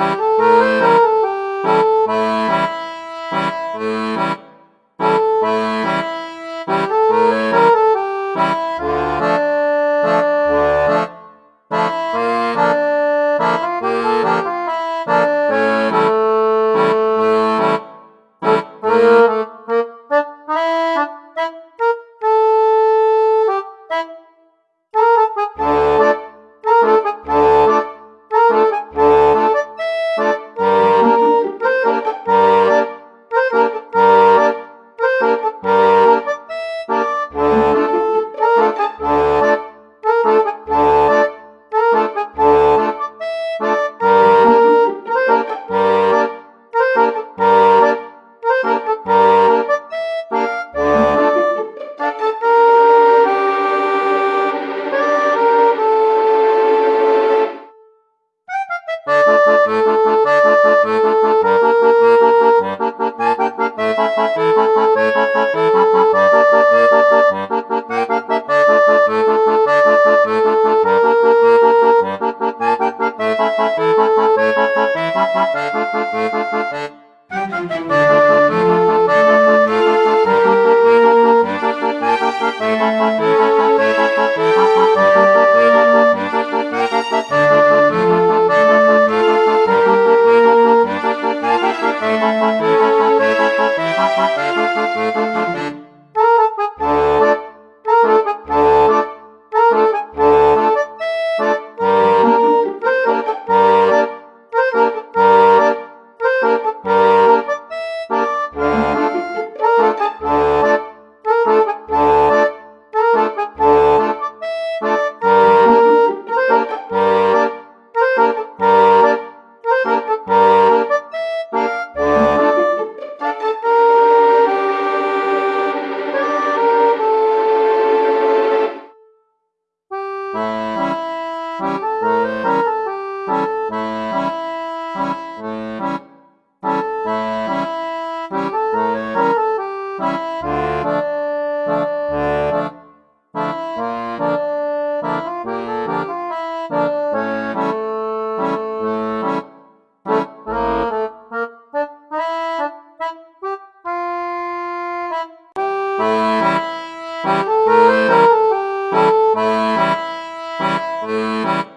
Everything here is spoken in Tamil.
Bye. Música Música